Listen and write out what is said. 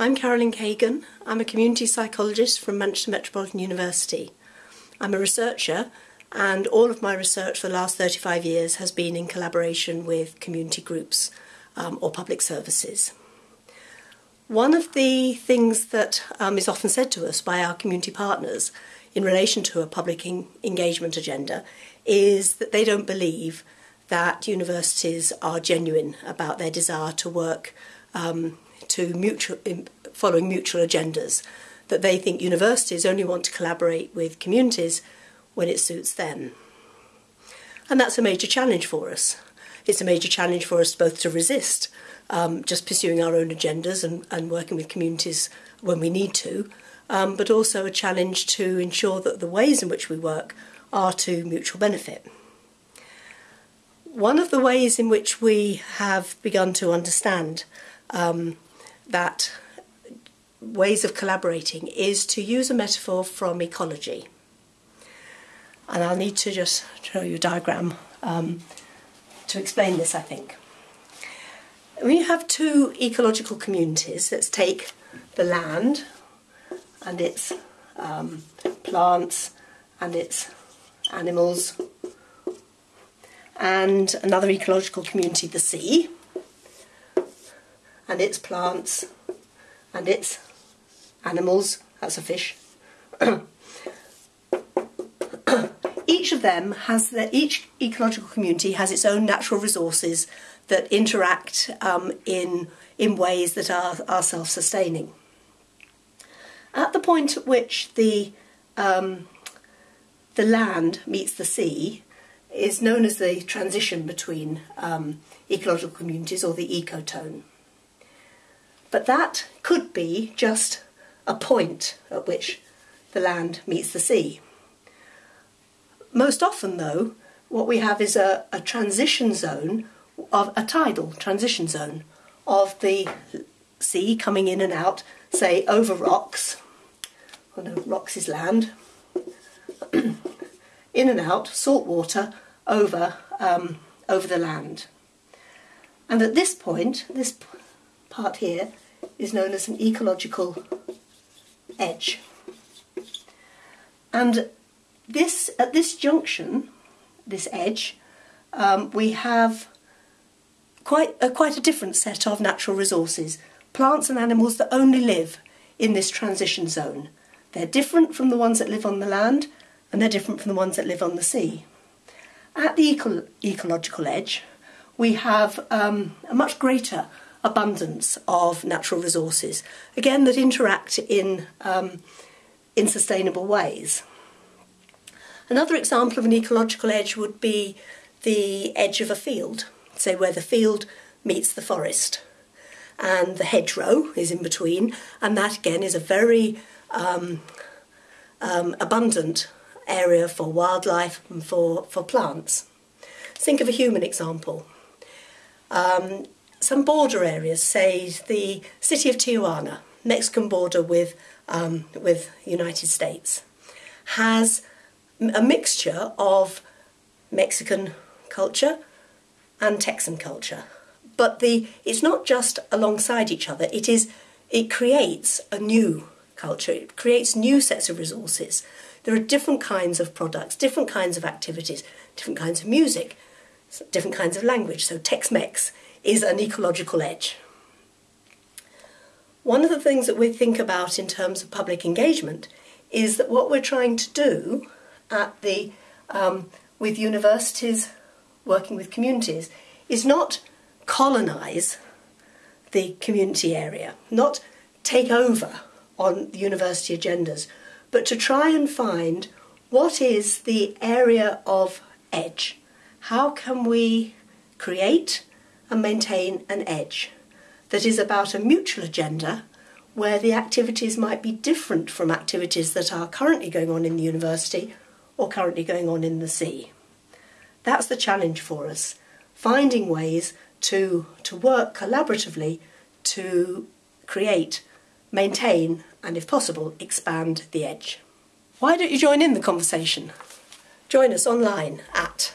I'm Carolyn Kagan. I'm a community psychologist from Manchester Metropolitan University. I'm a researcher and all of my research for the last 35 years has been in collaboration with community groups um, or public services. One of the things that um, is often said to us by our community partners in relation to a public engagement agenda is that they don't believe that universities are genuine about their desire to work um, to mutual, following mutual agendas, that they think universities only want to collaborate with communities when it suits them. And that's a major challenge for us. It's a major challenge for us both to resist um, just pursuing our own agendas and, and working with communities when we need to, um, but also a challenge to ensure that the ways in which we work are to mutual benefit. One of the ways in which we have begun to understand um, that ways of collaborating is to use a metaphor from ecology. And I'll need to just show you a diagram um, to explain this, I think. We have two ecological communities. Let's take the land and its um, plants and its animals, and another ecological community, the sea, and its plants and its animals, that's a fish. each of them has the, each ecological community has its own natural resources that interact um, in in ways that are, are self-sustaining. At the point at which the um, the land meets the sea is known as the transition between um, ecological communities or the ecotone. But that could be just a point at which the land meets the sea. Most often, though, what we have is a, a transition zone of a tidal transition zone of the sea coming in and out, say over rocks. Oh no, rocks is land. in and out, salt water over um, over the land. And at this point, this part here is known as an ecological edge. And this at this junction, this edge, um, we have quite a, quite a different set of natural resources, plants and animals that only live in this transition zone. They're different from the ones that live on the land, and they're different from the ones that live on the sea. At the eco ecological edge, we have um, a much greater abundance of natural resources, again, that interact in, um, in sustainable ways. Another example of an ecological edge would be the edge of a field, say where the field meets the forest. And the hedgerow is in between, and that again is a very um, um, abundant area for wildlife and for, for plants. Think of a human example. Um, some border areas, say the city of Tijuana, Mexican border with, um, with United States, has a mixture of Mexican culture and Texan culture. But the, it's not just alongside each other, it, is, it creates a new culture, it creates new sets of resources. There are different kinds of products, different kinds of activities, different kinds of music, different kinds of language. So Tex-Mex is an ecological edge. One of the things that we think about in terms of public engagement is that what we're trying to do at the um, with universities working with communities is not colonise the community area, not take over on the university agendas, but to try and find what is the area of edge. How can we create and maintain an edge that is about a mutual agenda where the activities might be different from activities that are currently going on in the university or currently going on in the sea. That's the challenge for us, finding ways to, to work collaboratively to create, maintain, and if possible, expand the edge. Why don't you join in the conversation? Join us online at